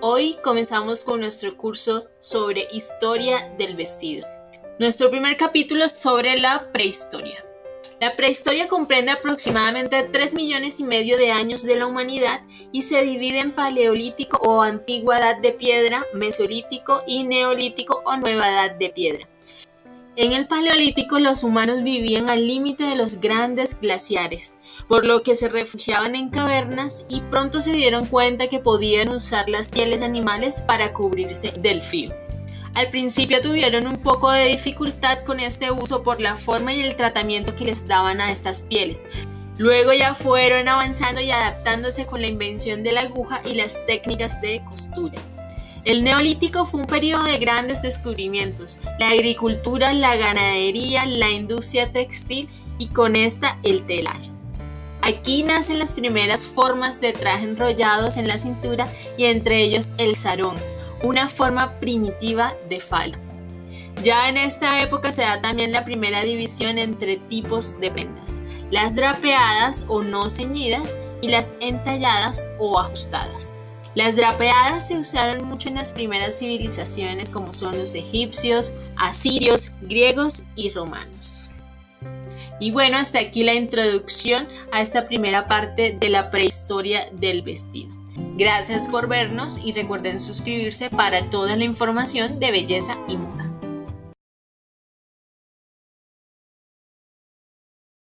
Hoy comenzamos con nuestro curso sobre historia del vestido. Nuestro primer capítulo es sobre la prehistoria. La prehistoria comprende aproximadamente 3 millones y medio de años de la humanidad y se divide en paleolítico o antigua edad de piedra, mesolítico y neolítico o nueva edad de piedra. En el Paleolítico los humanos vivían al límite de los grandes glaciares, por lo que se refugiaban en cavernas y pronto se dieron cuenta que podían usar las pieles animales para cubrirse del frío. Al principio tuvieron un poco de dificultad con este uso por la forma y el tratamiento que les daban a estas pieles. Luego ya fueron avanzando y adaptándose con la invención de la aguja y las técnicas de costura. El neolítico fue un periodo de grandes descubrimientos, la agricultura, la ganadería, la industria textil y con esta el telar. Aquí nacen las primeras formas de traje enrollados en la cintura y entre ellos el sarón, una forma primitiva de falo. Ya en esta época se da también la primera división entre tipos de prendas, las drapeadas o no ceñidas y las entalladas o ajustadas. Las drapeadas se usaron mucho en las primeras civilizaciones como son los egipcios, asirios, griegos y romanos. Y bueno, hasta aquí la introducción a esta primera parte de la prehistoria del vestido. Gracias por vernos y recuerden suscribirse para toda la información de belleza y.